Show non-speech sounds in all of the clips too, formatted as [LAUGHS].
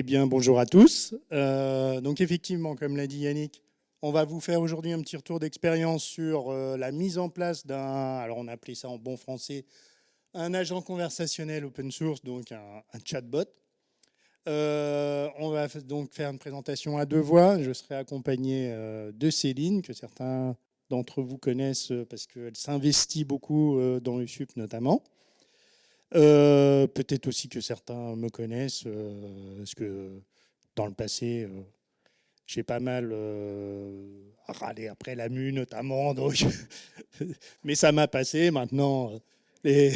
Eh bien, bonjour à tous. Euh, donc, effectivement, comme l'a dit Yannick, on va vous faire aujourd'hui un petit retour d'expérience sur euh, la mise en place d'un, alors on a ça en bon français, un agent conversationnel open source, donc un, chatbot. Euh, on va donc faire une présentation à deux voix. Je serai accompagné de Céline, que certains d'entre vous connaissent parce qu'elle s'investit beaucoup dans le SUP notamment. Euh, peut-être aussi que certains me connaissent, euh, parce que dans le passé, euh, j'ai pas mal râlé après la MU notamment, [LAUGHS] donc mais ça m'a passé. Maintenant, les,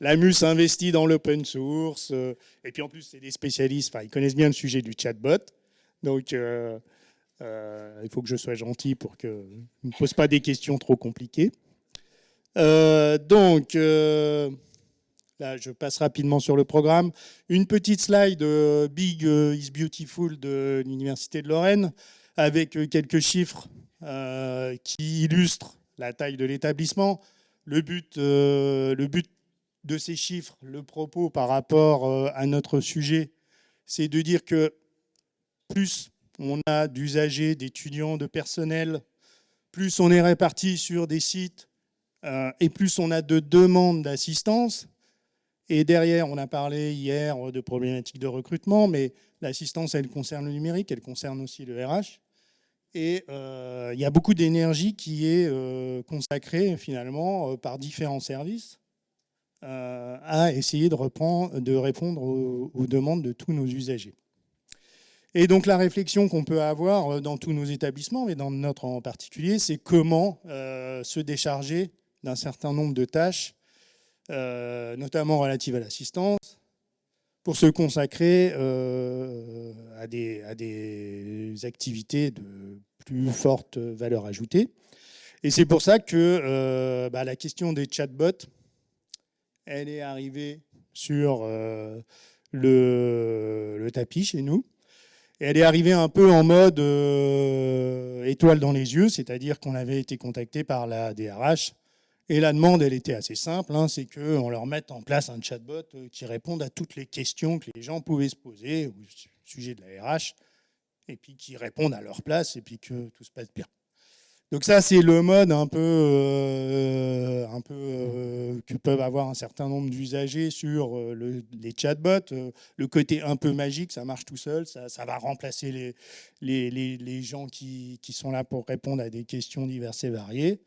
la MU s'investit dans l'open source, et puis en plus, c'est des spécialistes, ils connaissent bien le sujet du chatbot, donc il faut que je sois gentil pour qu'ils ne me posent pas des questions trop compliquées. donc, je passe rapidement sur le programme. Une petite slide euh, Big euh, is Beautiful de l'Université de Lorraine avec euh, quelques chiffres qui illustrent la taille de l'établissement. Le but, le but de ces chiffres, le propos par rapport à notre sujet, c'est de dire que plus on a d'usagers, d'étudiants, de personnel, plus on est réparti sur des sites et plus on a de demandes d'assistance, et derrière, on a parlé hier de problématiques de recrutement, mais l'assistance, elle concerne le numérique, elle concerne aussi le RH. Et euh, il y a beaucoup d'énergie qui est euh, consacrée finalement euh, par différents services à essayer de, reprendre, de répondre aux, demandes de tous nos usagers. Et donc la réflexion qu'on peut avoir dans tous nos établissements, mais dans notre en particulier, c'est comment se décharger d'un certain nombre de tâches euh, notamment relative à l'assistance, pour se consacrer euh, à, des, activités de plus forte valeur ajoutée. Et c'est pour ça que euh, bah, la question des chatbots, elle est arrivée sur le, tapis chez nous. Elle est arrivée un peu en mode étoile dans les yeux, c'est-à-dire qu'on avait été contacté par la DRH et la demande, elle était assez simple, hein, c'est qu'on leur mette en place un chatbot euh, qui réponde à toutes les questions que les gens pouvaient se poser au sujet de la RH, et puis qui répondent à leur place, et puis que tout se passe bien. Donc ça, c'est le mode un peu, euh, un peu euh, que peuvent avoir un certain nombre d'usagers sur les chatbots. le côté un peu magique, ça marche tout seul, ça, va remplacer les, les, les gens qui, qui, sont là pour répondre à des questions diverses et variées.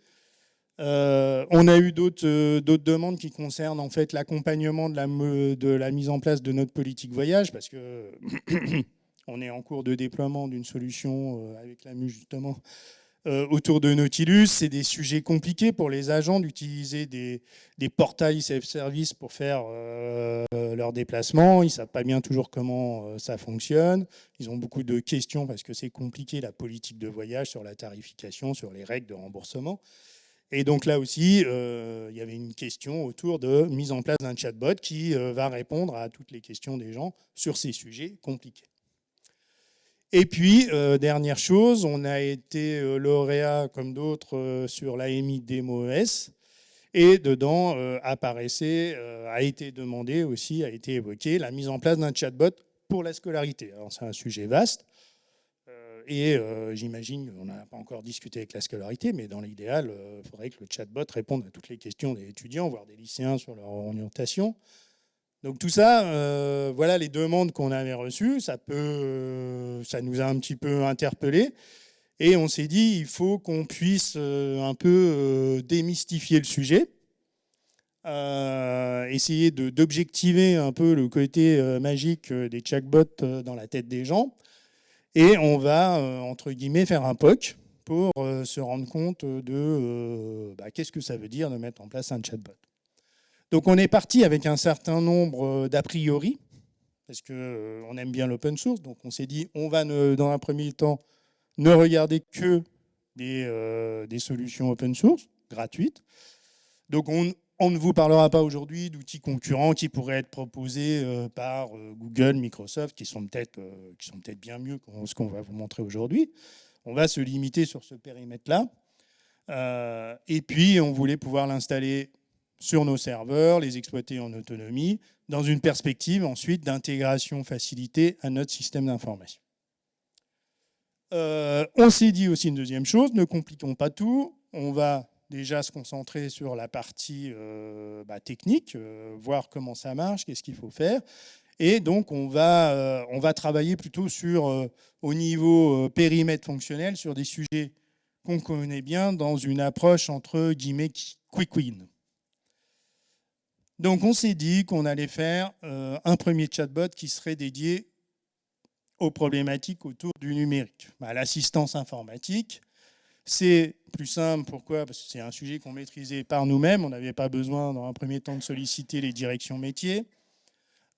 Euh, on a eu euh, d'autres demandes qui concernent en fait l'accompagnement de la, mise en place de notre politique voyage, parce que [COUGHS] on est en cours de déploiement d'une solution euh, avec la MU justement autour de Nautilus. C'est des sujets compliqués pour les agents d'utiliser des, des, portails self-service pour faire leurs déplacements. Ils ne savent pas bien toujours comment ça fonctionne. Ils ont beaucoup de questions parce que c'est compliqué la politique de voyage sur la tarification, sur les règles de remboursement. Et donc là aussi, euh, il y avait une question autour de mise en place d'un chatbot qui euh, va répondre à toutes les questions des gens sur ces sujets compliqués. Et puis, euh, dernière chose, on a été lauréat, comme d'autres, sur l'AMI DEMO-ES. Et dedans apparaissait, a été demandé aussi, a été évoqué, la mise en place d'un chatbot pour la scolarité. Alors c'est un sujet vaste. Et euh, j'imagine, on n'a pas encore discuté avec la scolarité, mais dans l'idéal, il euh, faudrait que le chatbot réponde à toutes les questions des étudiants, voire des lycéens sur leur orientation. Donc tout ça, euh, voilà les demandes qu'on avait reçues. Ça, peut, ça nous a un petit peu interpellés. Et on s'est dit, il faut qu'on puisse un peu démystifier le sujet. essayer d'objectiver un peu le côté magique des chatbots dans la tête des gens et on va, euh, entre guillemets, faire un POC pour euh, se rendre compte de euh, bah, qu'est-ce que ça veut dire de mettre en place un chatbot. Donc on est parti avec un certain nombre d'a priori, parce qu'on aime bien l'open source, donc on s'est dit on va dans un premier temps ne regarder que des, des solutions open source gratuites. Donc on, on ne vous parlera pas aujourd'hui d'outils concurrents qui pourraient être proposés euh, par euh, Google, Microsoft, qui sont peut-être euh, bien mieux que ce qu'on va vous montrer aujourd'hui. On va se limiter sur ce périmètre-là. et puis, on voulait pouvoir l'installer sur nos serveurs, les exploiter en autonomie, dans une perspective ensuite d'intégration facilitée à notre système d'information. On s'est dit aussi une deuxième chose, ne compliquons pas tout, on va déjà se concentrer sur la partie euh, bah, technique, euh, voir comment ça marche, qu'est-ce qu'il faut faire. Et donc, on va, va travailler plutôt sur, au niveau périmètre fonctionnel, sur des sujets qu'on connaît bien dans une approche entre guillemets quick win. Donc on s'est dit qu'on allait faire euh, un premier chatbot qui serait dédié aux problématiques autour du numérique. À bah, L'assistance informatique, c'est plus simple, pourquoi? Parce que c'est un sujet qu'on maîtrisait par nous-mêmes, on n'avait pas besoin dans un premier temps de solliciter les directions métiers.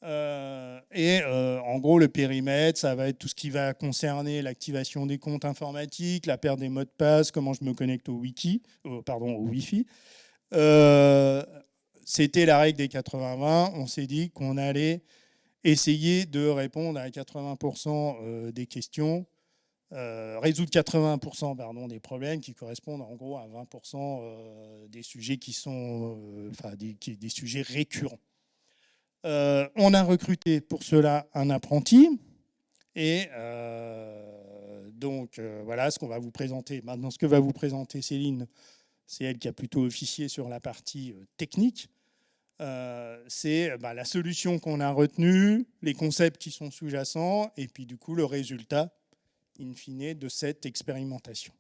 Euh, et euh, en gros, le périmètre, ça va être tout ce qui va concerner l'activation des comptes informatiques, la perte des mots de passe, comment je me connecte au wiki, pardon, au Wi-Fi. C'était la règle des 80-20. On s'est dit qu'on allait essayer de répondre à 80% euh, des questions, euh, résoudre 80% pardon, des problèmes qui correspondent en gros à 20% euh, des sujets qui sont enfin, des, sujets récurrents. on a recruté pour cela un apprenti et donc voilà ce qu'on va vous présenter. Maintenant, ce que va vous présenter Céline, c'est elle qui a plutôt officié sur la partie technique. Euh, c'est bah, la solution qu'on a retenue, les concepts qui sont sous-jacents, et puis du coup le résultat, in fine, de cette expérimentation.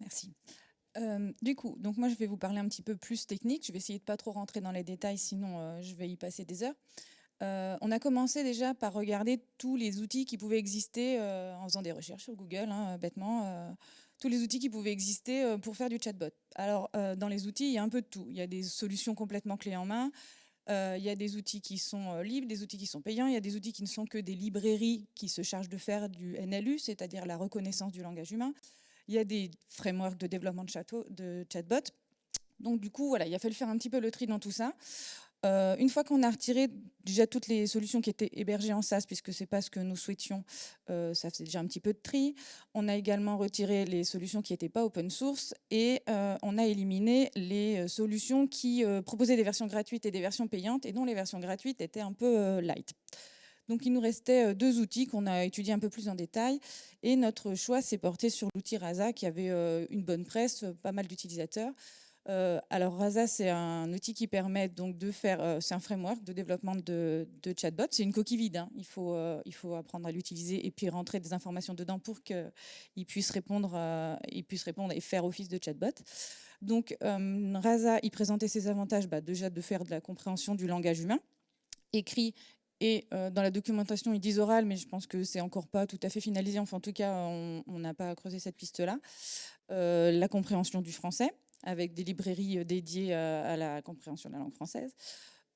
Merci. Euh, du coup, donc moi je vais vous parler un petit peu plus technique. Je vais essayer de pas trop rentrer dans les détails, sinon euh, je vais y passer des heures. on a commencé déjà par regarder tous les outils qui pouvaient exister en faisant des recherches sur Google, hein, bêtement tous les outils qui pouvaient exister euh, pour faire du chatbot. Alors, euh, dans les outils, il y a un peu de tout. Il y a des solutions complètement clés en main, euh, il y a des outils qui sont libres, des outils qui sont payants, il y a des outils qui ne sont que des librairies qui se chargent de faire du NLU, c'est-à-dire la reconnaissance du langage humain. Il y a des frameworks de développement de, de chatbot. Donc du coup, voilà, il a fallu faire un petit peu le tri dans tout ça. Euh, une fois qu'on a retiré déjà toutes les solutions qui étaient hébergées en SaaS, puisque ce n'est pas ce que nous souhaitions, euh, ça faisait déjà un petit peu de tri. On a également retiré les solutions qui n'étaient pas open source et euh, on a éliminé les solutions qui proposaient des versions gratuites et des versions payantes et dont les versions gratuites étaient un peu light. Donc il nous restait deux outils qu'on a étudiés un peu plus en détail et notre choix s'est porté sur l'outil Rasa qui avait une bonne presse, pas mal d'utilisateurs. Euh, alors Rasa, c'est un outil qui permet donc de faire, euh, c'est un framework de développement de, chatbot. C'est une coquille vide. Hein. Il faut, euh, il faut apprendre à l'utiliser et puis rentrer des informations dedans pour qu'il puisse répondre, il puisse répondre et faire office de chatbot. Donc Rasa, il présentait ses avantages, bah, déjà de faire de la compréhension du langage humain, écrit et dans la documentation, ils disent oral, mais je pense que c'est encore pas tout à fait finalisé. Enfin, en tout cas, on n'a pas creusé cette piste-là. la compréhension du français, avec des librairies euh, dédiées à, la compréhension de la langue française.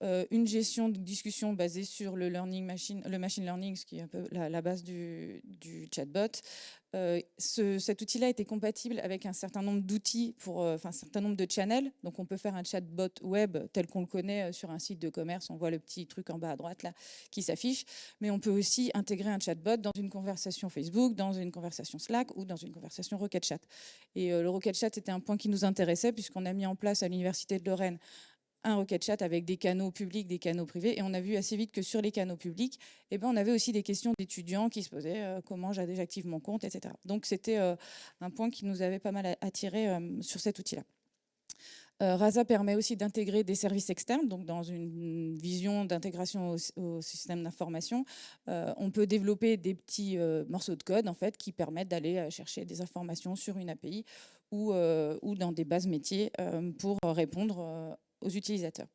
Euh, une gestion de discussion basée sur le machine, le machine learning, ce qui est un peu la, base du, chatbot. Euh, cet outil-là était compatible avec un certain nombre d'outils, pour, enfin un certain nombre de channels. Donc on peut faire un chatbot web tel qu'on le connaît sur un site de commerce. On voit le petit truc en bas à droite là qui s'affiche. Mais on peut aussi intégrer un chatbot dans une conversation Facebook, dans une conversation Slack ou dans une conversation Rocket Chat. Et le Rocket Chat était un point qui nous intéressait puisqu'on a mis en place à l'université de Lorraine un Rocket Chat avec des canaux publics, des canaux privés. Et on a vu assez vite que sur les canaux publics, eh ben, on avait aussi des questions d'étudiants qui se posaient euh, comment j'active mon compte, etc. Donc c'était euh, un point qui nous avait pas mal attiré euh, sur cet outil-là. Rasa permet aussi d'intégrer des services externes, donc dans une vision d'intégration au, système d'information, on peut développer des petits morceaux de code en fait qui permettent d'aller chercher des informations sur une API ou, ou dans des bases métiers pour répondre aux utilisateurs.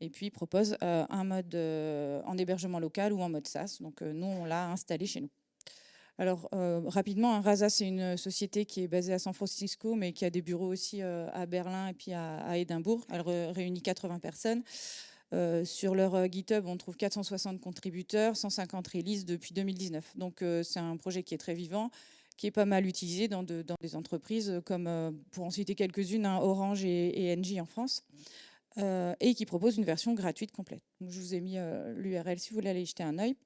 Et puis, il propose euh, un mode euh, en hébergement local ou en mode SaaS. Donc, euh, nous, on l'a installé chez nous. Alors, rapidement, hein, Rasa, c'est une société qui est basée à San Francisco, mais qui a des bureaux aussi à Berlin et puis à, Édimbourg. Elle réunit 80 personnes. sur leur GitHub, on trouve 460 contributeurs, 150 releases depuis 2019. Donc, c'est un projet qui est très vivant qui est pas mal utilisé dans, des entreprises comme, pour en citer quelques-unes, hein, Orange et, Engie en France, euh, et qui propose une version gratuite complète. je vous ai mis euh, l'URL si vous voulez aller jeter un œil.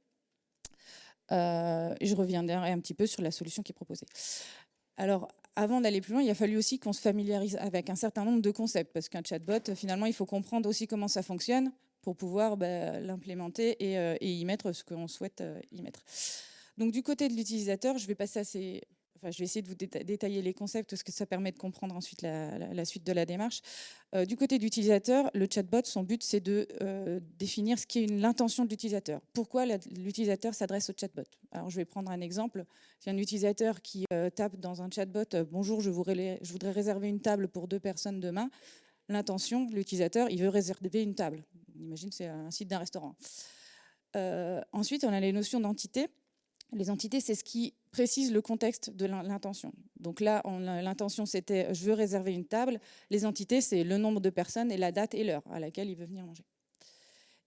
je reviendrai un petit peu sur la solution qui est proposée. Alors, avant d'aller plus loin, il a fallu aussi qu'on se familiarise avec un certain nombre de concepts, parce qu'un chatbot, finalement, il faut comprendre aussi comment ça fonctionne pour pouvoir bah, l'implémenter et, y mettre ce qu'on souhaite y mettre. Donc du côté de l'utilisateur, je vais passer assez je vais essayer de vous détailler les concepts parce que ça permet de comprendre ensuite la, suite de la démarche. Euh, du côté d'utilisateur, le chatbot, son but, c'est de euh, définir ce qui est l'intention de l'utilisateur. Pourquoi l'utilisateur s'adresse au chatbot? Alors, je vais prendre un exemple. Si un utilisateur qui euh, tape dans un chatbot « Bonjour, je, voudrais réserver une table pour deux personnes demain », l'intention de l'utilisateur, il veut réserver une table. On imagine c'est un site d'un restaurant. ensuite, on a les notions d'entité. Les entités, c'est ce qui précise le contexte de l'intention. Donc là, l'intention, c'était « je veux réserver une table ». Les entités, c'est le nombre de personnes et la date et l'heure à laquelle il veut venir manger.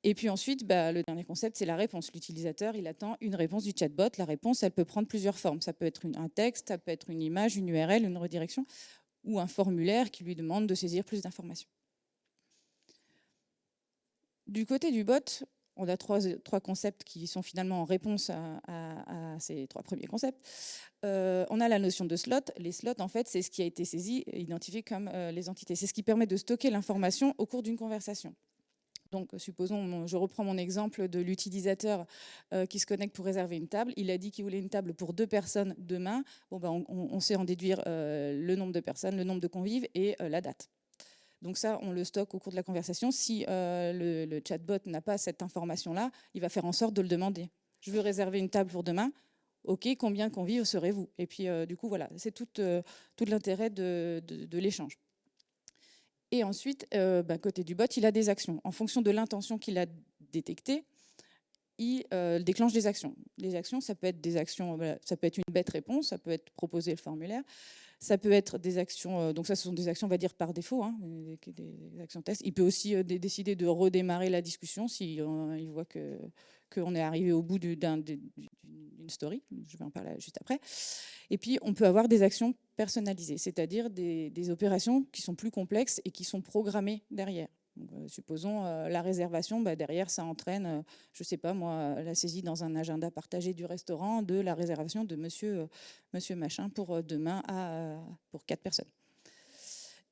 Et puis ensuite, bah, le dernier concept, c'est la réponse. L'utilisateur, il attend une réponse du chatbot. La réponse, elle peut prendre plusieurs formes. Ça peut être un texte, ça peut être une image, une URL, une redirection, ou un formulaire qui lui demande de saisir plus d'informations. Du côté du bot, on a trois, concepts qui sont finalement en réponse à, ces trois premiers concepts. Euh, on a la notion de slot. Les slots, en fait, c'est ce qui a été saisi et identifié comme euh, les entités. C'est ce qui permet de stocker l'information au cours d'une conversation. Donc, supposons, je reprends mon exemple de l'utilisateur euh, qui se connecte pour réserver une table. Il a dit qu'il voulait une table pour deux personnes demain. Ben, on, sait en déduire le nombre de personnes, le nombre de convives et la date. Donc ça, on le stocke au cours de la conversation. Si euh, le, chatbot n'a pas cette information-là, il va faire en sorte de le demander. Je veux réserver une table pour demain. OK, combien convives serez-vous? Et puis, euh, du coup, voilà, c'est tout, euh, l'intérêt de, l'échange. Et ensuite, bah, côté du bot, il a des actions. En fonction de l'intention qu'il a détectée, il déclenche des actions. Les actions, ça peut être des actions, ça peut être une bête réponse, ça peut être proposer le formulaire, ça peut être des actions, euh, donc ça ce sont des actions on va dire par défaut, hein, des, actions test. Il peut aussi euh, décider de redémarrer la discussion si euh, voit que qu'on est arrivé au bout d'une story, je vais en parler juste après. Et puis on peut avoir des actions personnalisées, c'est-à-dire des opérations qui sont plus complexes et qui sont programmées derrière. Euh, supposons euh, la réservation, bah, derrière ça entraîne, euh, je ne sais pas moi, la saisie dans un agenda partagé du restaurant de la réservation de monsieur, machin pour demain à, pour quatre personnes.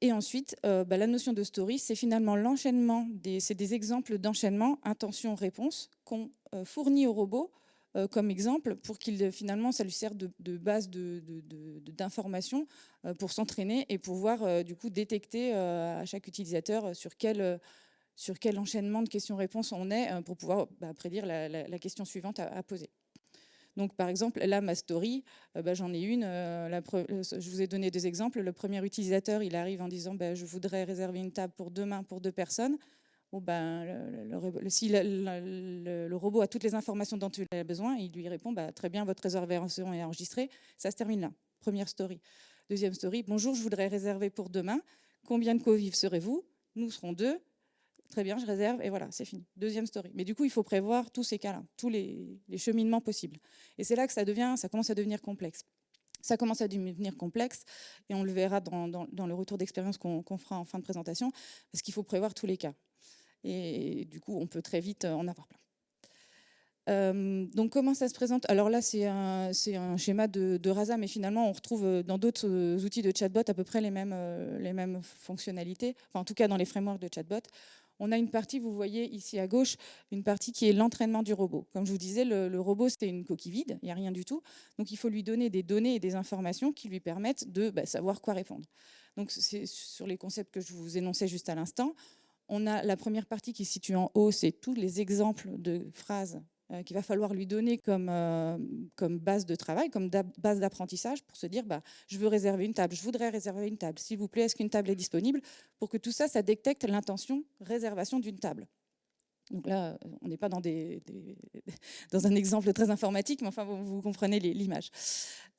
Et ensuite, bah, la notion de story, c'est finalement l'enchaînement, c'est des exemples d'enchaînement, intention-réponse qu'on fournit au robot euh, comme exemple pour qu'il finalement ça lui sert de, base d'information euh, pour s'entraîner et pouvoir euh, du coup détecter à chaque utilisateur sur quel sur quel enchaînement de questions-réponses on est pour pouvoir bah, prédire la, question suivante à, poser. Donc, par exemple, là, ma story, bah, j'en ai une. je vous ai donné deux exemples. Le premier utilisateur, il arrive en disant bah, Je voudrais réserver une table pour demain pour deux personnes ». Oh ben, le, si le, robot a toutes les informations dont il a besoin, il lui répond bah, Très bien, votre réservation est enregistrée. Ça se termine là. Première story. Deuxième story Bonjour, je voudrais réserver pour demain. Combien de convives serez-vous? Nous serons deux. Très bien, je réserve et voilà, c'est fini. Deuxième story. Mais du coup, il faut prévoir tous ces cas-là, tous les, cheminements possibles. Et c'est là que ça, devient, ça commence à devenir complexe. Ça commence à devenir complexe et on le verra dans, le retour d'expérience qu'on fera en fin de présentation, parce qu'il faut prévoir tous les cas. Et du coup, on peut très vite en avoir plein. Euh, donc comment ça se présente? Alors là, c'est un, schéma de, Rasa, mais finalement, on retrouve dans d'autres outils de chatbot à peu près les mêmes, les mêmes fonctionnalités, enfin, en tout cas dans les frameworks de chatbot. On a une partie, vous voyez ici à gauche, une partie qui est l'entraînement du robot. Comme je vous disais, le, robot, c'est une coquille vide, il n'y a rien du tout. Donc il faut lui donner des données et des informations qui lui permettent de bah, savoir quoi répondre. Donc c'est sur les concepts que je vous énonçais juste à l'instant. On a la première partie qui se situe en haut, c'est tous les exemples de phrases euh, qu'il va falloir lui donner comme, euh, comme base de travail, comme base d'apprentissage pour se dire bah, je veux réserver une table, je voudrais réserver une table, s'il vous plaît, est-ce qu'une table est disponible Pour que tout ça, ça détecte l'intention réservation d'une table? Donc là, on n'est pas [LAUGHS] dans, un exemple très informatique, mais enfin, vous, comprenez l'image.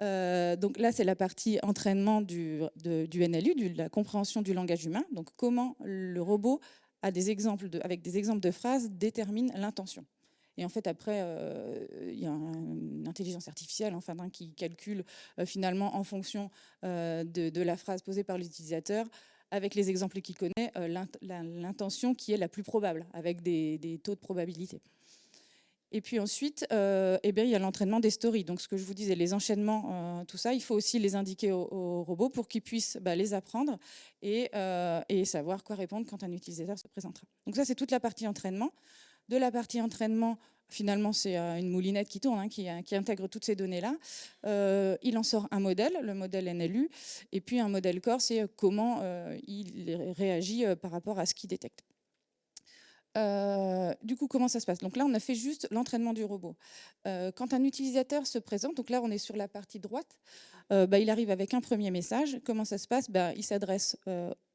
Euh, donc là, c'est la partie entraînement du, NLU, de la compréhension du langage humain. Donc comment le robot, a des exemples avec des exemples de phrases, détermine l'intention. Et en fait, après, euh, il y a une intelligence artificielle enfin, qui calcule euh, finalement en fonction de, la phrase posée par l'utilisateur avec les exemples qu'il connaît, euh, l'intention qui est la plus probable, avec des, taux de probabilité. Et puis ensuite, euh, eh bien, il y a l'entraînement des stories. Donc ce que je vous disais, les enchaînements, euh, tout ça, il faut aussi les indiquer au, robot pour qu'il puisse bah, les apprendre et, savoir quoi répondre quand un utilisateur se présentera. Donc ça, c'est toute la partie entraînement. De la partie entraînement, finalement, c'est une moulinette qui tourne, hein, qui, qui, intègre toutes ces données-là. il en sort un modèle, le modèle NLU, et puis un modèle corps, c'est comment il réagit par rapport à ce qu'il détecte. Euh, du coup, comment ça se passe? Donc là, on a fait juste l'entraînement du robot. Euh, quand un utilisateur se présente, donc là, on est sur la partie droite, euh, bah, il arrive avec un premier message. Comment ça se passe? Bah, Il s'adresse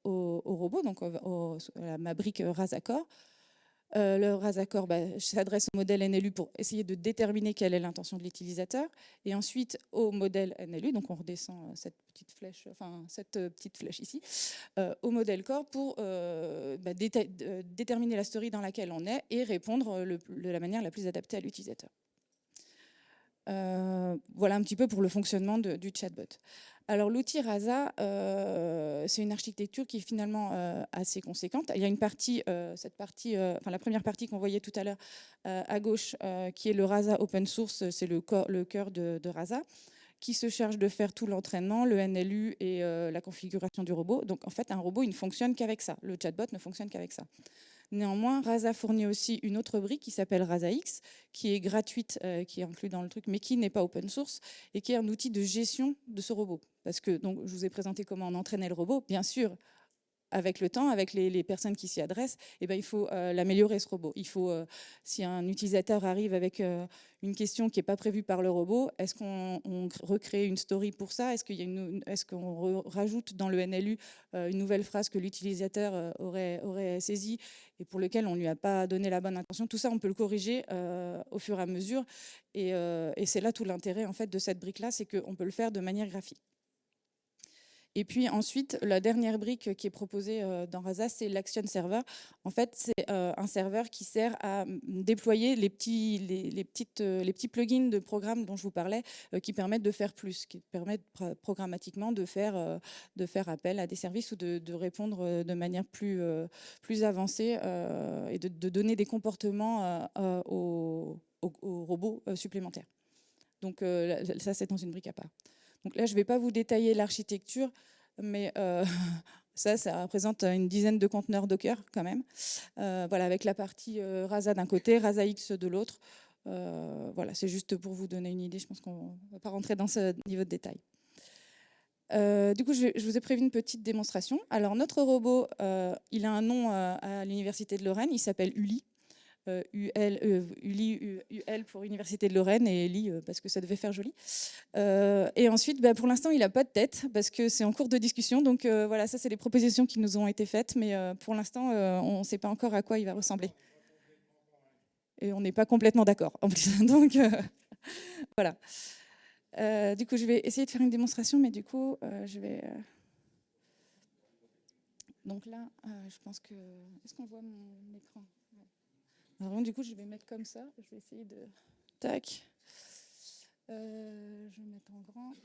au, robot, donc à ma brique Razacor. Euh, le Razacor bah, s'adresse au modèle NLU pour essayer de déterminer quelle est l'intention de l'utilisateur. Et ensuite au modèle NLU, donc on redescend euh, cette petite flèche, enfin cette euh, petite flèche ici, au modèle corps pour bah, déterminer la story dans laquelle on est et répondre de la manière la plus adaptée à l'utilisateur. voilà un petit peu pour le fonctionnement du chatbot. Alors l'outil Rasa, euh, c'est une architecture qui est finalement euh, assez conséquente. Il y a une partie, euh, cette partie, enfin la première partie qu'on voyait tout à l'heure à gauche, qui est le Rasa open source, c'est le, cœur de, de, Rasa, qui se charge de faire tout l'entraînement, le NLU et la configuration du robot. Donc en fait, un robot, il ne fonctionne qu'avec ça. Le chatbot ne fonctionne qu'avec ça. Néanmoins, Rasa fournit aussi une autre brique qui s'appelle RasaX, qui est gratuite, euh, qui est inclue dans le truc, mais qui n'est pas open source et qui est un outil de gestion de ce robot. Parce que donc, je vous ai présenté comment on entraînait le robot. Bien sûr, avec le temps, avec les, personnes qui s'y adressent, eh ben, il faut euh, l'améliorer ce robot. Il faut, euh, si un utilisateur arrive avec euh, une question qui n'est pas prévue par le robot, est-ce qu'on recrée une story pour ça? Est-ce qu'on est rajoute dans le NLU une nouvelle phrase que l'utilisateur aurait, saisie et pour lequel on ne lui a pas donné la bonne intention? Tout ça, on peut le corriger au fur et à mesure. Et, et c'est là tout l'intérêt en fait, de cette brique-là, c'est qu'on peut le faire de manière graphique. Et puis ensuite, la dernière brique qui est proposée euh, dans Rasa, c'est l'Action Server. En fait, c'est euh, un serveur qui sert à mm, déployer euh, les petits plugins de programmes dont je vous parlais, qui permettent de faire plus, qui permettent programmatiquement de faire, appel à des services ou de, répondre de manière plus, avancée et de, donner des comportements aux, robots supplémentaires. Donc ça, c'est dans une brique à part. Donc là, je ne vais pas vous détailler l'architecture, mais euh, [LAUGHS] ça, ça représente une dizaine de conteneurs Docker quand même. Euh, voilà, avec la partie euh, Rasa d'un côté, Rasa X de l'autre. voilà, c'est juste pour vous donner une idée. Je pense qu'on ne va pas rentrer dans ce niveau de détail. du coup, je, vous ai prévu une petite démonstration. Alors, notre robot, il a un nom à l'Université de Lorraine, il s'appelle Uli. UL, euh, ULI, UL pour Université de Lorraine et ELI euh, parce que ça devait faire joli. Euh, et ensuite, bah, pour l'instant, il n'a pas de tête parce que c'est en cours de discussion. Donc voilà, ça, c'est les propositions qui nous ont été faites. Mais pour l'instant, on ne sait pas encore à quoi il va ressembler. Et on n'est pas complètement d'accord en plus. [LAUGHS] Donc [LAUGHS] voilà. du coup, je vais essayer de faire une démonstration, mais du coup, je vais... Donc là, je pense que... Est-ce qu'on voit mon écran? Du coup, je vais mettre comme ça. Je vais essayer de... Tac. Euh, je vais mettre en grand.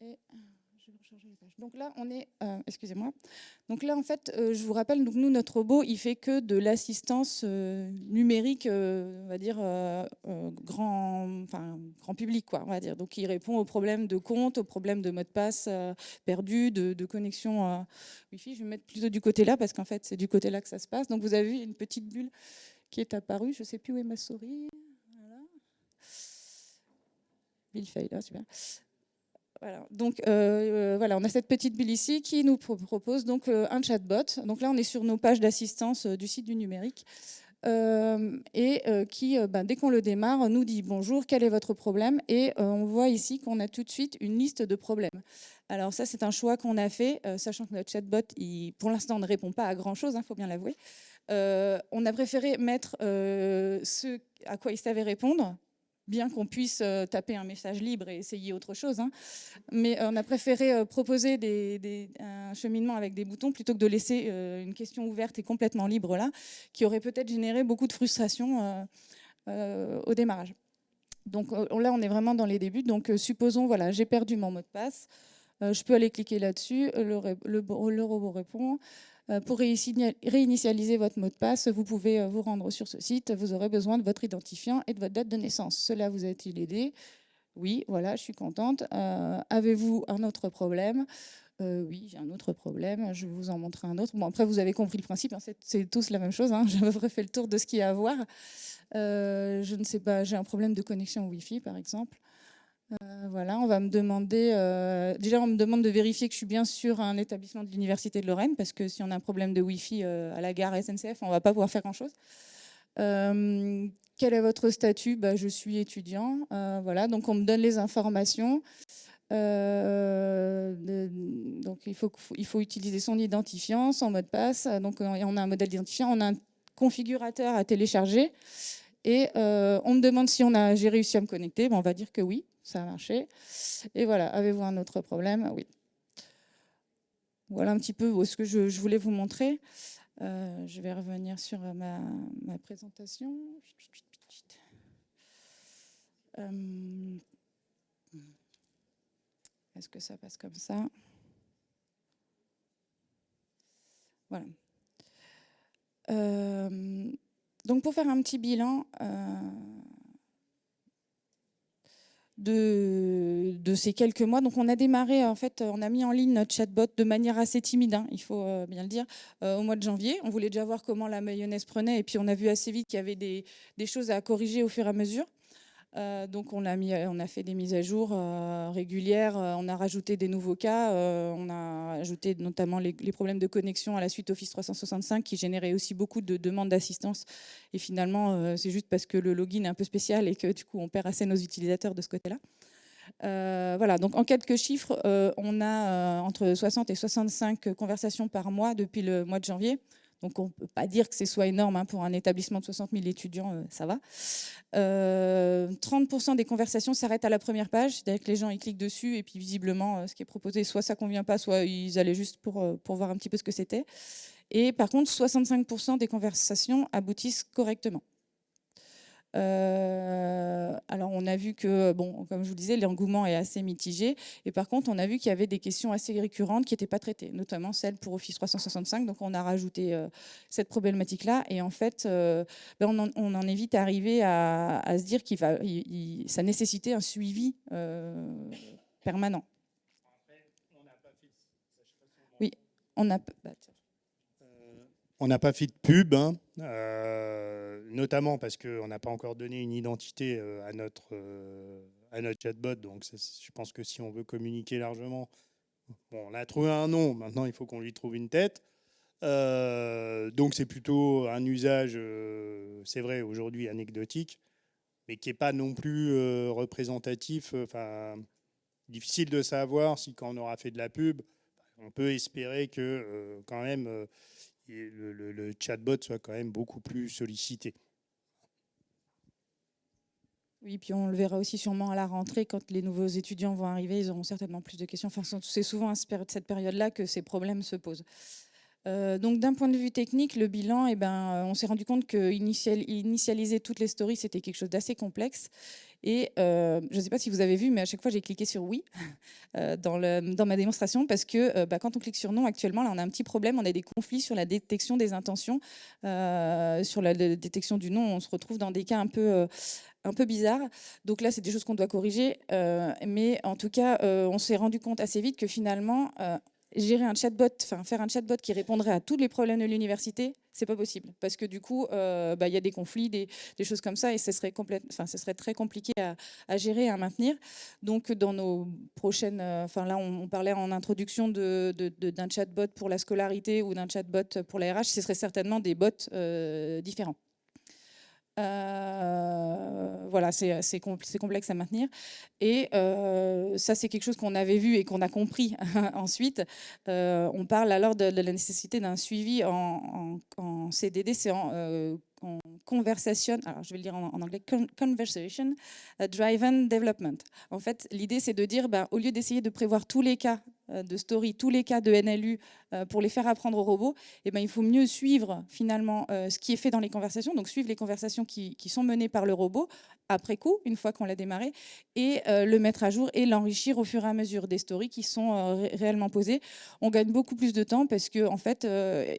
Et Donc là, on est... Euh, excusez-moi. Donc là, en fait, euh, je vous rappelle, donc nous, notre robot, il fait que de l'assistance numérique, on va dire, grand, enfin, grand public, quoi, on va dire. Donc il répond aux problèmes de compte, aux problèmes de mot de passe perdu, de, connexion Wi-Fi. Je vais mettre plutôt du côté là, parce qu'en fait, c'est du côté là que ça se passe. Donc vous avez vu une petite bulle qui est apparue. Je ne sais plus où est ma souris. Bill là, super. Voilà. Donc euh, euh, voilà, on a cette petite bulle ici qui nous propose donc euh, un chatbot. Donc là, on est sur nos pages d'assistance du site du numérique. et qui, ben, dès qu'on le démarre, nous dit bonjour, quel est votre problème? Et on voit ici qu'on a tout de suite une liste de problèmes. Alors ça, c'est un choix qu'on a fait, sachant que notre chatbot, pour l'instant, ne répond pas à grand-chose, il hein, faut bien l'avouer. on a préféré mettre ce à quoi il savait répondre, bien qu'on puisse euh, taper un message libre et essayer autre chose. Hein. Mais euh, on a préféré euh, proposer un cheminement avec des boutons plutôt que de laisser une question ouverte et complètement libre là, qui aurait peut-être généré beaucoup de frustration au démarrage. Donc là, on est vraiment dans les débuts. Donc supposons, voilà, j'ai perdu mon mot de passe. je peux aller cliquer là-dessus, le, robot répond. Pour réinitialiser votre mot de passe, vous pouvez vous rendre sur ce site. Vous aurez besoin de votre identifiant et de votre date de naissance. Cela vous a-t-il aidé? Oui, voilà, je suis contente. Avez-vous un autre problème? Oui, j'ai un autre problème, je vais vous en montrer un autre. Bon, après, vous avez compris le principe, hein, c'est tous la même chose. Hein. [LAUGHS] J'ai refait le tour de ce qu'il y a à voir. je ne sais pas, j'ai un problème de connexion Wi-Fi, par exemple. Euh, voilà, on va me demander, euh, déjà on me demande de vérifier que je suis bien sur un établissement de l'Université de Lorraine, parce que si on a un problème de Wi-Fi euh, à la gare SNCF, on ne va pas pouvoir faire grand-chose. quel est votre statut? Bah, Je suis étudiant, voilà, donc on me donne les informations. donc il faut, il faut utiliser son identifiant, son mot de passe, donc on a un modèle d'identifiant, on a un configurateur à télécharger, et on me demande si j'ai réussi à me connecter, on va dire que oui ça a marché. Et voilà, avez-vous un autre problème? Oui. Voilà un petit peu ce que je, voulais vous montrer. Euh, je vais revenir sur ma, présentation. Euh, est-ce que ça passe comme ça? Voilà. Euh, donc pour faire un petit bilan, de, ces quelques mois. Donc on a démarré, en fait, on a mis en ligne notre chatbot de manière assez timide, hein, il faut euh, bien le dire, euh, au mois de janvier. On voulait déjà voir comment la mayonnaise prenait et puis on a vu assez vite qu'il y avait des, choses à corriger au fur et à mesure. Euh, donc on a, fait des mises à jour euh, régulières, euh, on a rajouté des nouveaux cas, on a ajouté notamment les, problèmes de connexion à la suite Office 365 qui généraient aussi beaucoup de demandes d'assistance. Et finalement, c'est juste parce que le login est un peu spécial et que du coup on perd assez nos utilisateurs de ce côté-là. voilà, donc en quelques chiffres, on a entre 60 et 65 conversations par mois depuis le mois de janvier. Donc on ne peut pas dire que ce soit énorme hein, pour un établissement de 60 000 étudiants, euh, ça va. 30% euh, des conversations s'arrêtent à la première page, c'est-à-dire que les gens ils cliquent dessus et puis visiblement euh, ce qui est proposé, soit ça convient pas, soit ils allaient juste pour, pour voir un petit peu ce que c'était. Et par contre, 65% des conversations aboutissent correctement. Euh, alors on a vu que, bon, comme je vous disais, l'engouement est assez mitigé. Et par contre, on a vu qu'il y avait des questions assez récurrentes qui n'étaient pas traitées, notamment celles pour Office 365. Donc on a rajouté euh, cette problématique-là. Et en fait, euh, ben, on, en, est vite arrivé à, se dire qu'il ça nécessitait un suivi permanent. Oui, on n'a pas... Bah, on n'a pas fait de pub, hein, notamment parce qu'on n'a pas encore donné une identité euh, à notre, euh, à notre chatbot. Donc je pense que si on veut communiquer largement, on a trouvé un nom, maintenant il faut qu'on lui trouve une tête. donc c'est plutôt un usage, c'est vrai, aujourd'hui anecdotique, mais qui n'est pas non plus représentatif. Enfin, difficile de savoir si quand on aura fait de la pub, on peut espérer que quand même le, chatbot soit quand même beaucoup plus sollicité. Oui, puis on le verra aussi sûrement à la rentrée, quand les nouveaux étudiants vont arriver, ils auront certainement plus de questions. Enfin, c'est souvent à cette période-là que ces problèmes se posent. Euh, donc d'un point de vue technique, le bilan, eh ben, on s'est rendu compte que initialiser toutes les stories, c'était quelque chose d'assez complexe. Et euh, je ne sais pas si vous avez vu, mais à chaque fois, j'ai cliqué sur oui [LAUGHS] euh, dans, ma démonstration parce que bah, quand on clique sur non, actuellement, là, on a un petit problème. On a des conflits sur la détection des intentions. sur la détection du non, on se retrouve dans des cas un peu, un peu bizarres. Donc là, c'est des choses qu'on doit corriger. mais en tout cas, on s'est rendu compte assez vite que finalement, gérer un chatbot, faire un chatbot qui répondrait à tous les problèmes de l'université, c'est pas possible parce que du coup, euh, bah, il y a des conflits, des, choses comme ça, et ce serait très compliqué à, gérer, à maintenir. Donc, dans nos prochaines, euh, enfin là, on, parlait en introduction d'un de, chatbot pour la scolarité ou d'un chatbot pour la RH, ce serait certainement des bots euh, différents. Euh, voilà, c'est complexe à maintenir. Et euh, ça, c'est quelque chose qu'on avait vu et qu'on a compris [LAUGHS] ensuite. Euh, on parle alors de, la nécessité d'un suivi en, CDD, c'est en, conversation, alors je vais le dire en, anglais, conversation driven development. En fait, l'idée, c'est de dire, ben, au lieu d'essayer de prévoir tous les cas euh, de story, tous les cas de NLU euh, pour les faire apprendre aux robots, eh ben, il faut mieux suivre finalement euh, ce qui est fait dans les conversations, donc suivre les conversations qui, sont menées par le robot après coup, une fois qu'on l'a démarré, et le mettre à jour et l'enrichir au fur et à mesure des stories qui sont réellement posées. On gagne beaucoup plus de temps parce que, en fait,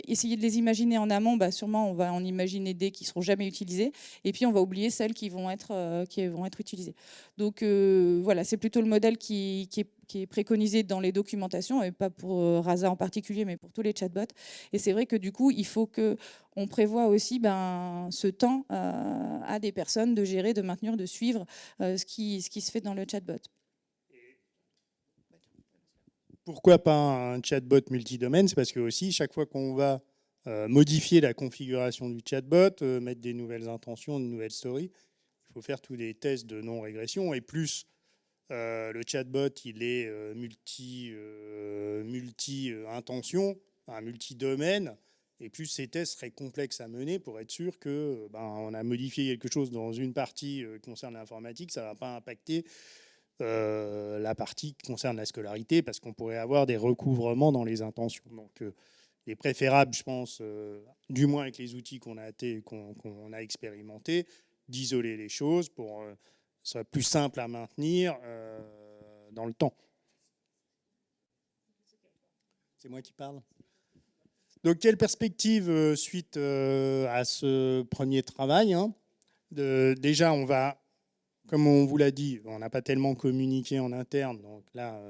essayer de les imaginer en amont, bah, sûrement on va en imaginer des qui seront jamais utilisées, et puis on va oublier celles qui vont être, qui vont être utilisées. Donc voilà, c'est plutôt le modèle qui, qui est qui est préconisé dans les documentations, et pas pour euh, Rasa en particulier, mais pour tous les chatbots. Et c'est vrai que du coup, il faut qu'on prévoit aussi ben, ce temps euh, à des personnes de gérer, de maintenir, de suivre euh, ce, qui, ce qui se fait dans le chatbot. Pourquoi pas un chatbot multidomaine? C'est parce que aussi, chaque fois qu'on va modifier la configuration du chatbot, mettre des nouvelles intentions, de nouvelles stories, il faut faire tous des tests de non-régression. Et plus euh, le chatbot, il est euh, multi, euh, multi intention, multi-domaine, et plus ces tests seraient complexes à mener pour être sûr que ben, on a modifié quelque chose dans une partie qui concerne l'informatique, ça ne va pas impacter la partie qui concerne la scolarité, parce qu'on pourrait avoir des recouvrements dans les intentions. Donc, il est préférable, je pense, du moins avec les outils qu'on a, qu'on a expérimentés, d'isoler les choses pour soit plus simple à maintenir euh, dans le temps. C'est moi qui parle. Donc, quelle perspective euh, suite euh, à ce premier travail hein, Déjà, on va, comme on vous l'a dit, on n'a pas tellement communiqué en interne. Donc là,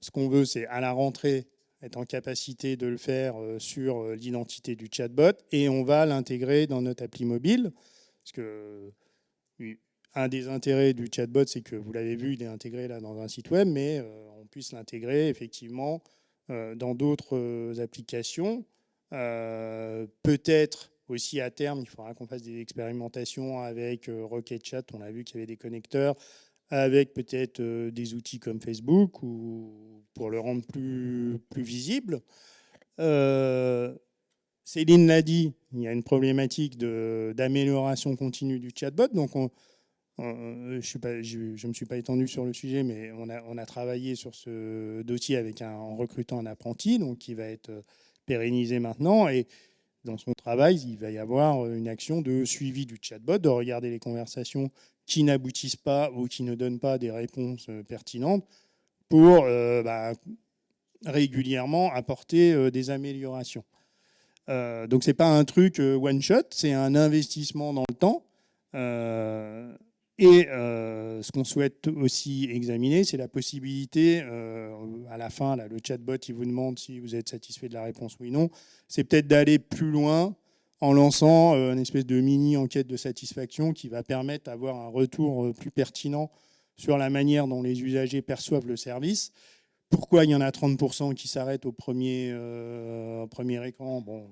ce qu'on veut, c'est à la rentrée être en capacité de le faire sur l'identité du chatbot et on va l'intégrer dans notre appli mobile. Parce que un des intérêts du chatbot, c'est que vous l'avez vu, il est intégré là dans un site web, mais euh, on puisse l'intégrer effectivement euh, dans d'autres euh, applications. Peut-être aussi à terme, il faudra qu'on fasse des expérimentations avec Rocket Chat. On a vu qu'il y avait des connecteurs avec peut-être des outils comme Facebook ou pour le rendre plus, plus visible. Céline l'a dit, il y a une problématique d'amélioration continue du chatbot. Donc, on, euh, je ne me suis pas étendu sur le sujet, mais on a, travaillé sur ce dossier en recrutant un apprenti, donc qui va être euh, pérennisé maintenant. Et dans son travail, il va y avoir une action de suivi du chatbot, de regarder les conversations qui n'aboutissent pas ou qui ne donnent pas des réponses euh, pertinentes pour bah, régulièrement apporter des améliorations. donc ce n'est pas un truc one shot, c'est un investissement dans le temps. Et euh, ce qu'on souhaite aussi examiner, c'est la possibilité, euh, à la fin, là, le chatbot, il vous demande si vous êtes satisfait de la réponse oui ou non, c'est peut-être d'aller plus loin en lançant euh, une espèce de mini-enquête de satisfaction qui va permettre d'avoir un retour plus pertinent sur la manière dont les usagers perçoivent le service. Pourquoi il y en a 30% qui s'arrêtent au premier, premier écran? Bon,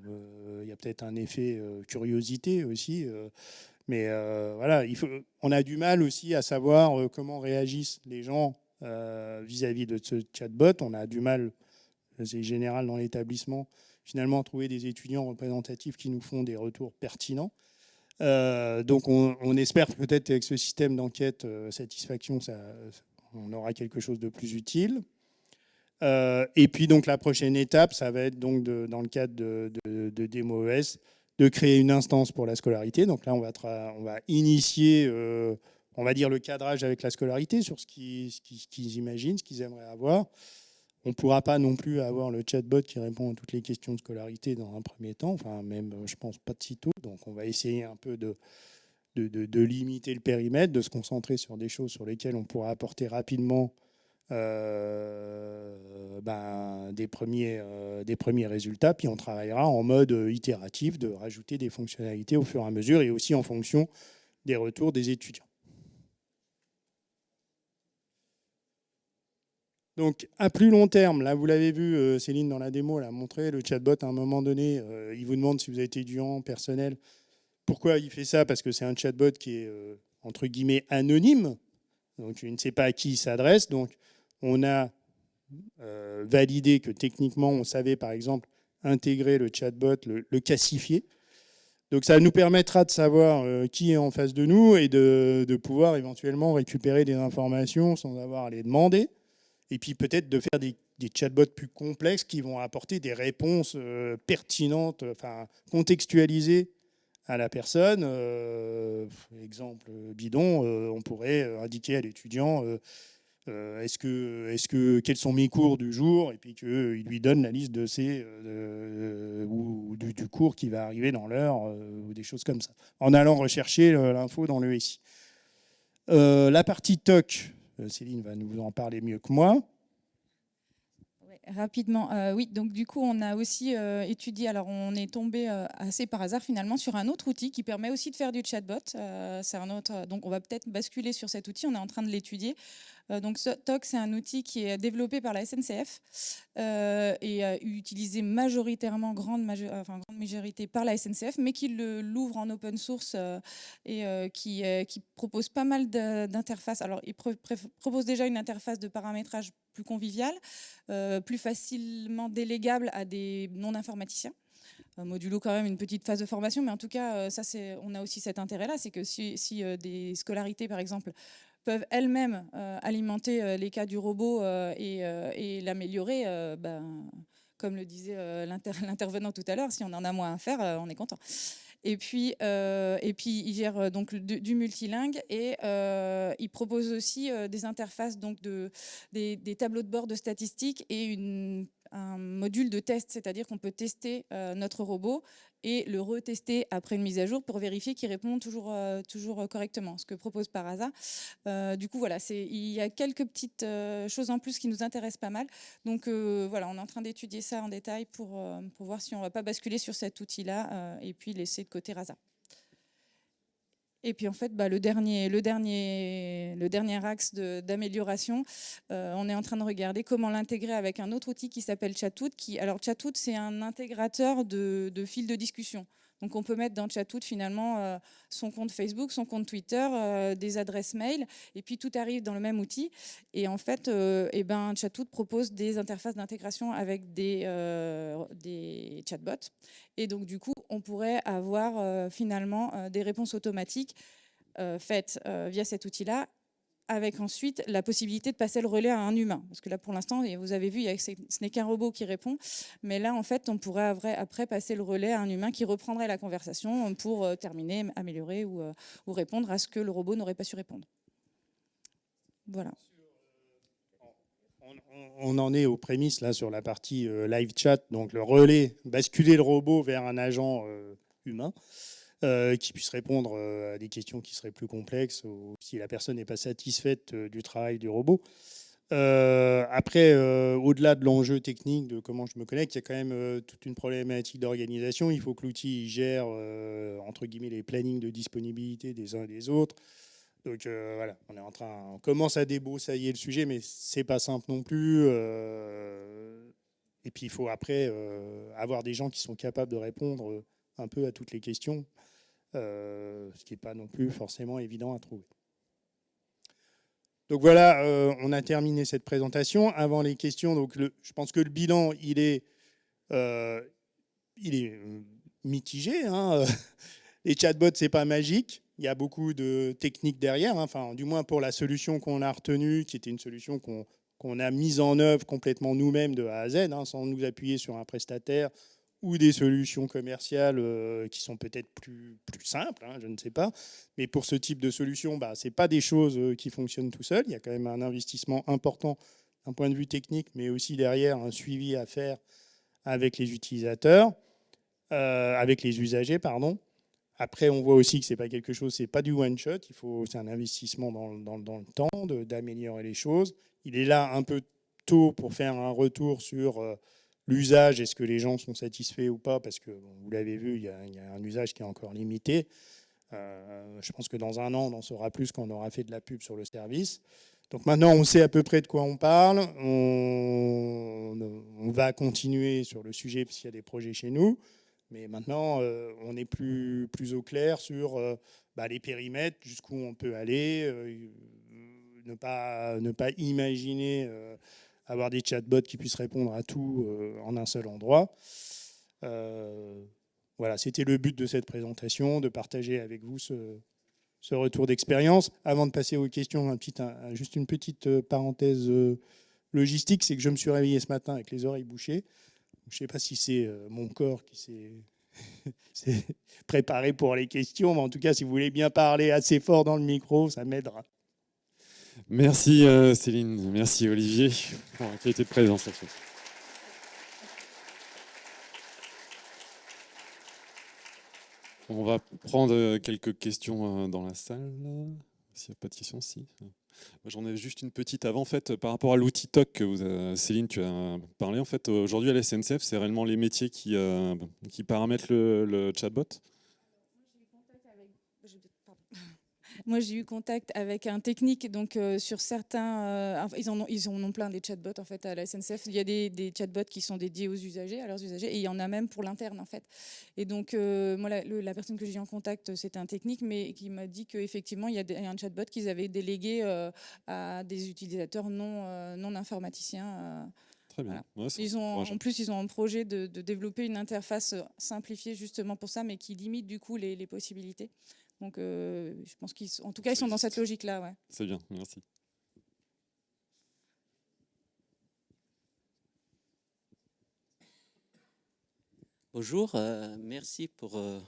il y a peut-être un effet curiosité aussi. Mais euh, voilà, on a du mal aussi à savoir euh, comment réagissent les gens euh, vis-à-vis de ce chatbot. On a du mal, c'est général dans l'établissement, finalement, à trouver des étudiants représentatifs qui nous font des retours pertinents. donc on, espère peut-être qu'avec ce système d'enquête satisfaction, on aura quelque chose de plus utile. et puis donc la prochaine étape, ça va être donc dans le cadre de, de, de de créer une instance pour la scolarité. Donc là, on va, on va initier, euh, on va dire, le cadrage avec la scolarité sur ce qu'ils imaginent, ce qu'ils aimeraient avoir. On ne pourra pas non plus avoir le chatbot qui répond à toutes les questions de scolarité dans un premier temps, enfin même, je pense, pas de sitôt. Donc on va essayer un peu de, de, de limiter le périmètre, de se concentrer sur des choses sur lesquelles on pourra apporter rapidement euh, ben, des, premiers, euh, des premiers résultats, puis on travaillera en mode itératif de rajouter des fonctionnalités au fur et à mesure et aussi en fonction des retours des étudiants. Donc, à plus long terme, là, vous l'avez vu, euh, Céline, dans la démo, elle a montré, le chatbot, à un moment donné, il vous demande si vous êtes étudiant, personnel. Pourquoi il fait ça? Parce que c'est un chatbot qui est, entre guillemets, anonyme. Donc, il ne sait pas à qui il s'adresse. Donc, on a euh, validé que techniquement, on savait par exemple intégrer le chatbot, le, cassifier. Donc ça nous permettra de savoir euh, qui est en face de nous et de, pouvoir éventuellement récupérer des informations sans avoir à les demander. Et puis peut-être de faire des, chatbots plus complexes qui vont apporter des réponses pertinentes, enfin contextualisées à la personne. exemple bidon, on pourrait indiquer à l'étudiant euh, est-ce que, est que, quels sont mes cours du jour? Et puis qu'il lui donne la liste de ses, euh, ou du, cours qui va arriver dans l'heure, euh, ou des choses comme ça, en allant rechercher l'info dans le SI. la partie TOC, Céline va nous en parler mieux que moi. Rapidement, oui. Donc du coup, on a aussi étudié. Alors, on est tombé assez par hasard finalement sur un autre outil qui permet aussi de faire du chatbot. c'est un autre. Donc, on va peut-être basculer sur cet outil. On est en train de l'étudier. Euh, donc TOC, c'est un outil qui est développé par la SNCF euh, et utilisé majoritairement, grande, grande, majorité par la SNCF, mais qui l'ouvre en open source euh, et qui, propose pas mal d'interfaces. Alors, il propose déjà une interface de paramétrage plus conviviale, plus facilement délégable à des non-informaticiens modulo quand même une petite phase de formation, mais en tout cas, ça, on a aussi cet intérêt-là, c'est que si, des scolarités, par exemple, peuvent elles-mêmes euh, alimenter euh, les cas du robot euh, et, l'améliorer, ben, comme le disait [LAUGHS] l'intervenant tout à l'heure, si on en a moins à faire, on est content. Et puis, et puis il gère donc du, multilingue et il propose aussi des interfaces, donc de, des, tableaux de bord de statistiques et un module de test, c'est-à-dire qu'on peut tester euh, notre robot et le retester après une mise à jour pour vérifier qu'il répond toujours, euh, toujours correctement, ce que propose Parasa. Euh, du coup, voilà, il y a quelques petites choses en plus qui nous intéressent pas mal. Donc voilà, on est en train d'étudier ça en détail pour, pour voir si on ne va pas basculer sur cet outil-là et puis laisser de côté Rasa. Et puis en fait, bah, le, dernier, le, dernier, le dernier axe d'amélioration, euh, on est en train de regarder comment l'intégrer avec un autre outil qui s'appelle Chatout. Qui, alors Chatout, c'est un intégrateur de, de fils de discussion. Donc on peut mettre dans Chatout finalement euh, son compte Facebook, son compte Twitter, euh, des adresses mail, et puis tout arrive dans le même outil. Et en fait, euh, eh ben, Chatout propose des interfaces d'intégration avec des, des chatbots. Et donc du coup, on pourrait avoir finalement des réponses automatiques faites via cet outil-là avec ensuite la possibilité de passer le relais à un humain. Parce que là, pour l'instant, vous avez vu, ce n'est qu'un robot qui répond. Mais là, en fait, on pourrait après passer le relais à un humain qui reprendrait la conversation pour euh, terminer, améliorer euh, ou, répondre à ce que le robot n'aurait pas su répondre. Voilà. On en est aux prémices là sur la partie euh, live chat, donc le relais, basculer le robot vers un agent humain. Euh, qui puisse répondre euh, à des questions qui seraient plus complexes ou si la personne n'est pas satisfaite euh, du travail du robot. après, au-delà de l'enjeu technique de comment je me connecte, il y a quand même toute une problématique d'organisation. Il faut que l'outil gère, entre guillemets, les plannings de disponibilité des uns et des autres. Donc voilà, on est en train, on commence à débroussailler le sujet, mais c'est pas simple non plus. et puis il faut après avoir des gens qui sont capables de répondre un peu à toutes les questions. Euh, ce qui n'est pas non plus forcément évident à trouver. Donc voilà, euh, on a terminé cette présentation. Avant les questions, donc je pense que le bilan, il est, euh, mitigé. Hein. [LAUGHS] Les chatbots, c'est pas magique. Il y a beaucoup de techniques derrière, hein. enfin, du moins pour la solution qu'on a retenue, qui était une solution qu'on a mise en œuvre complètement nous-mêmes de A à Z, hein, sans nous appuyer sur un prestataire ou des solutions commerciales euh, qui sont peut-être plus, simples, hein, je ne sais pas. Mais pour ce type de solution, bah, ce n'est pas des choses euh, qui fonctionnent tout seul. Il y a quand même un investissement important d'un point de vue technique, mais aussi derrière un suivi à faire avec les utilisateurs, euh, avec les usagers, pardon. Après, on voit aussi que c'est pas quelque chose, c'est pas du one shot. C'est un investissement dans le temps d'améliorer les choses. Il est là un peu tôt pour faire un retour sur L'usage, est-ce que les gens sont satisfaits ou pas Parce que, vous l'avez vu, il y, a, un usage qui est encore limité. Euh, je pense que dans un an, on en saura plus quand on aura fait de la pub sur le service. Donc maintenant, on sait à peu près de quoi on parle. On, va continuer sur le sujet parce qu'il y a des projets chez nous. Mais maintenant, euh, on est plus, au clair sur euh, bah, les périmètres, jusqu'où on peut aller, ne, pas, ne pas imaginer avoir des chatbots qui puissent répondre à tout euh, en un seul endroit. Euh, voilà, c'était le but de cette présentation, de partager avec vous ce, retour d'expérience. Avant de passer aux questions, juste une petite euh, parenthèse logistique, c'est que je me suis réveillé ce matin avec les oreilles bouchées. Je ne sais pas si c'est mon corps qui [LAUGHS] s'est préparé pour les questions, mais en tout cas, si vous voulez bien parler assez fort dans le micro, ça m'aidera. Merci Céline, merci Olivier pour la qualité de présence. On va prendre quelques questions dans la salle. S'il n'y a pas de questions, si. J'en ai juste une petite avant, en par rapport à l'outil TOC que Céline, tu as parlé. En fait, aujourd'hui à la SNCF, c'est réellement les métiers qui, euh, qui paramètrent le chatbot Moi, j'ai eu contact avec un technique, donc euh, sur certains, euh, ils, en ont, ils en ont plein des chatbots en fait à la SNCF. Il y a des, des, chatbots qui sont dédiés aux usagers, à leurs usagers, et il y en a même pour l'interne en fait. Et donc, euh, moi, la, personne que j'ai eu en contact, c'était un technique, mais qui m'a dit qu'effectivement, il y a un chatbot qu'ils avaient délégué à des utilisateurs non, non informaticiens. Très bien. ils ont, en plus, ils ont un projet de, développer une interface simplifiée justement pour ça, mais qui limite du coup les, les possibilités. Donc, euh, je pense qu'en tout cas, ils sont dans cette logique-là. Ouais. C'est bien, merci. Bonjour, euh, merci pour euh,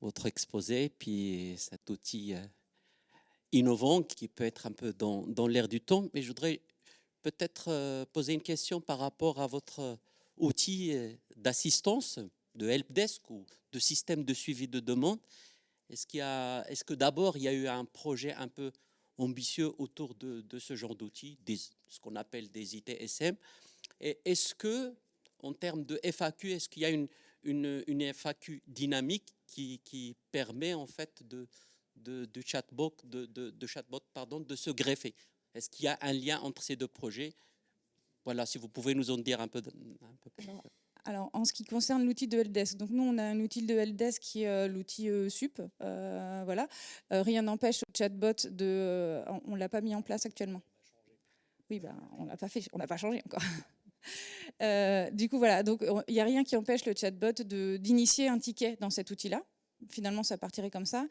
votre exposé, puis cet outil innovant qui peut être un peu dans, dans l'air du temps. Mais je voudrais peut-être poser une question par rapport à votre outil d'assistance, de helpdesk ou de système de suivi de demande. Est-ce est que d'abord il y a eu un projet un peu ambitieux autour de, ce genre d'outils, ce qu'on appelle des ITSM Et est-ce que, en termes de FAQ, est-ce qu'il y a une, FAQ dynamique qui, permet en fait de, chatbot, de, de, chatbot pardon, de se greffer? Est-ce qu'il y a un lien entre ces deux projets? Voilà, si vous pouvez nous en dire un peu. Un peu plus. Alors, en ce qui concerne l'outil de Helpdesk, donc nous, on a un outil de Helpdesk qui est euh, l'outil euh, SUP. Euh, voilà. rien n'empêche au chatbot de... on ne l'a pas mis en place actuellement. Oui, ben, on l'a pas fait, on n'a pas changé encore. [LAUGHS] du coup, voilà, donc il n'y a rien qui empêche le chatbot d'initier un ticket dans cet outil-là. Finalement, ça partirait comme ça.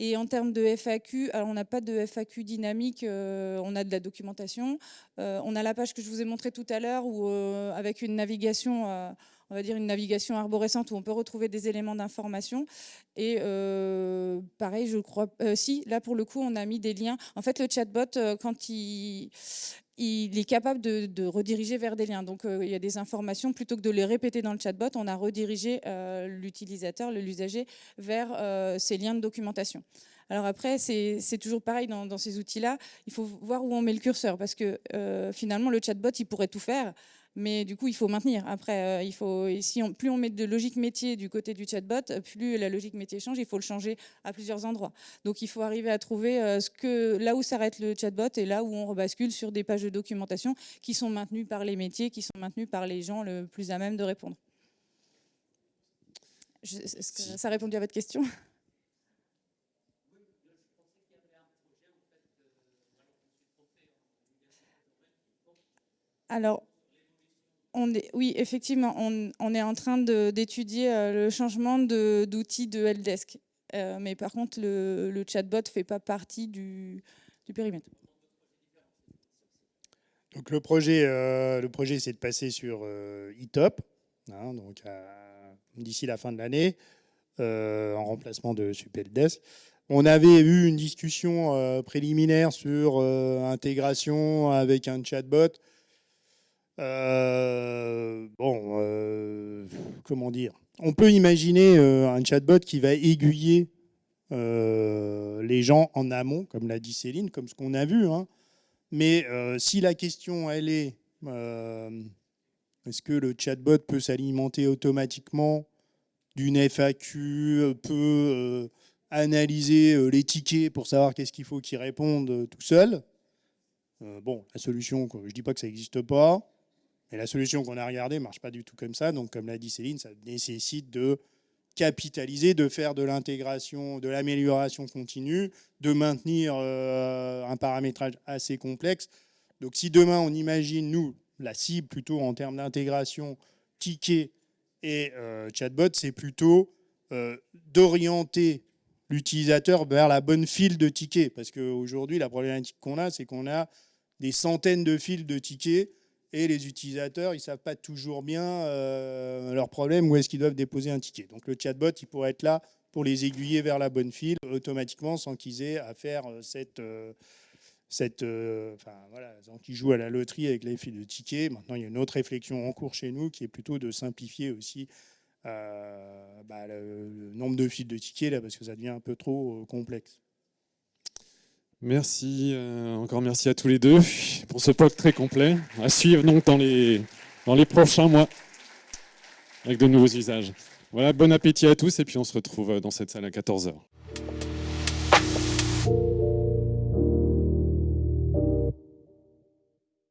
Et en termes de FAQ, alors on n'a pas de FAQ dynamique, on a de la documentation. on a la page que je vous ai montrée tout à l'heure, avec une navigation on va dire une navigation arborescente où on peut retrouver des éléments d'information. Et euh, pareil, je crois, euh, si, là pour le coup, on a mis des liens. En fait, le chatbot, euh, quand il, il est capable de, rediriger vers des liens. Donc, il y a des informations, plutôt que de les répéter dans le chatbot, on a redirigé l'utilisateur, l'usager, vers ces liens de documentation. Alors après, c'est toujours pareil dans ces outils-là. Il faut voir où on met le curseur, parce que finalement, le chatbot, il pourrait tout faire mais du coup, il faut maintenir. Après, euh, il faut, si on, plus on met de logique métier du côté du chatbot, plus la logique métier change, il faut le changer à plusieurs endroits. Donc, il faut arriver à trouver euh, ce que, là où s'arrête le chatbot et là où on rebascule sur des pages de documentation qui sont maintenues par les métiers, qui sont maintenues par les gens le plus à même de répondre. Est-ce que ça a répondu à votre question? Alors, oui, effectivement, on, est en train d'étudier euh, le changement d'outils de, Helpdesk. Euh, mais par contre, le, chatbot ne fait pas partie du, périmètre. Donc le projet, euh, projet c'est de passer sur eTop, hein, donc d'ici la fin de l'année, en remplacement de Supeldesk. On avait eu une discussion préliminaire sur intégration avec un chatbot. Euh, bon, euh, comment dire? On peut imaginer euh, un chatbot qui va aiguiller les gens en amont, comme l'a dit Céline, comme ce qu'on a vu. Hein. Mais si la question, elle est, est-ce que le chatbot peut s'alimenter automatiquement d'une FAQ, peut analyser les tickets pour savoir qu'est-ce qu'il faut qu'il réponde tout seul? Bon, la solution, je ne dis pas que ça n'existe pas, mais la solution qu'on a regardée ne marche pas du tout comme ça. Donc, comme l'a dit Céline, ça nécessite de capitaliser, de faire de l'intégration, de l'amélioration continue, de maintenir euh, un paramétrage assez complexe. Donc, si demain, on imagine, nous, la cible plutôt en termes d'intégration, ticket et euh, chatbot, c'est plutôt euh, d'orienter l'utilisateur vers la bonne file de tickets. Parce qu'aujourd'hui, la problématique qu'on a, c'est qu'on a des centaines de fils de tickets et les utilisateurs, ils ne savent pas toujours bien leur problème, où est-ce qu'ils doivent déposer un ticket. Donc le chatbot, il pourrait être là pour les aiguiller vers la bonne file automatiquement sans qu'ils aient à faire cette... cette enfin, voilà, qu'ils jouent à la loterie avec les fils de tickets. Maintenant, il y a une autre réflexion en cours chez nous qui est plutôt de simplifier aussi bah, le, nombre de fils de tickets, là, parce que ça devient un peu trop complexe. Merci, euh, encore merci à tous les deux pour ce POC très complet. À suivre donc dans les, dans les prochains mois avec de nouveaux usages. Voilà, bon appétit à tous et puis on se retrouve dans cette salle à 14h.